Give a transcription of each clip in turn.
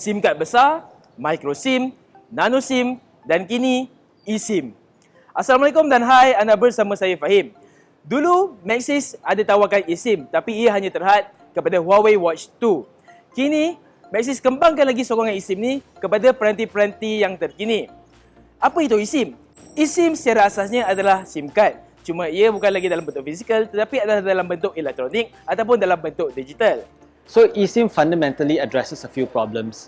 SIM card besar, micro SIM, nano SIM dan kini eSIM. Assalamualaikum dan hai, anda bersama saya Fahim. Dulu Maxis ada tawarkan eSIM tapi ia hanya terhad kepada Huawei Watch 2. Kini Maxis kembangkan lagi sokongan eSIM ni kepada peranti-peranti yang terkini. Apa itu eSIM? eSIM secara asasnya adalah SIM card. Cuma ia bukan lagi dalam bentuk fizikal tetapi adalah dalam bentuk elektronik ataupun dalam bentuk digital. So eSIM fundamentally addresses a few problems.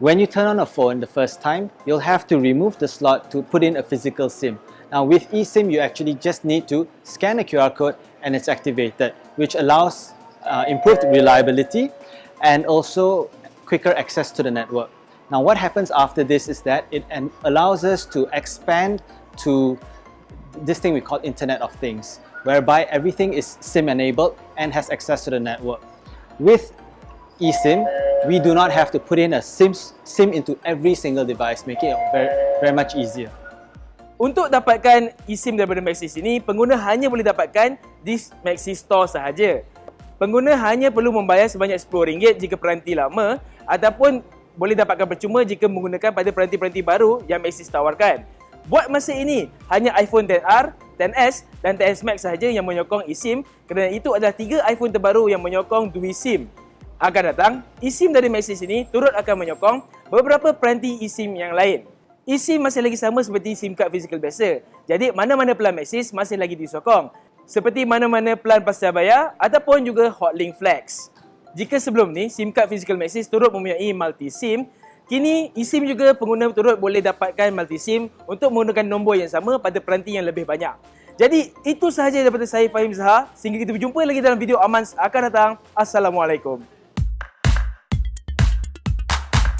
When you turn on a phone the first time, you'll have to remove the slot to put in a physical SIM. Now with eSIM, you actually just need to scan a QR code and it's activated, which allows uh, improved reliability and also quicker access to the network. Now what happens after this is that it allows us to expand to this thing we call Internet of Things, whereby everything is SIM enabled and has access to the network. With eSIM, we do not have to put in a SIM, SIM into every single device, making it very, very much easier. Untuk dapatkan eSIM daripada Maxis ini, pengguna hanya boleh dapatkan di Maxis Store sahaja. Pengguna hanya perlu membayar sebanyak RM10 jika peranti lama ataupun boleh dapatkan percuma jika menggunakan pada peranti-peranti baru yang Maxis tawarkan. Buat masa ini, hanya iPhone XR, XS dan XS Max sahaja yang menyokong eSIM kerana itu adalah tiga iPhone terbaru yang menyokong dual-SIM. Akan datang, eSIM dari Maxis ini turut akan menyokong beberapa peranti eSIM yang lain. eSIM masih lagi sama seperti SIM card fizikal biasa. Jadi mana-mana pelan Maxis masih lagi disokong. Seperti mana-mana pelan pasca bayar ataupun juga Hotlink Flex. Jika sebelum ni SIM card fizikal Maxis turut mempunyai multi SIM, Kini eSIM juga pengguna turut boleh dapatkan multi SIM untuk menggunakan nombor yang sama pada peranti yang lebih banyak. Jadi itu sahaja daripada saya Fahim Zaha. Sehingga kita berjumpa lagi dalam video Amans akan datang. Assalamualaikum.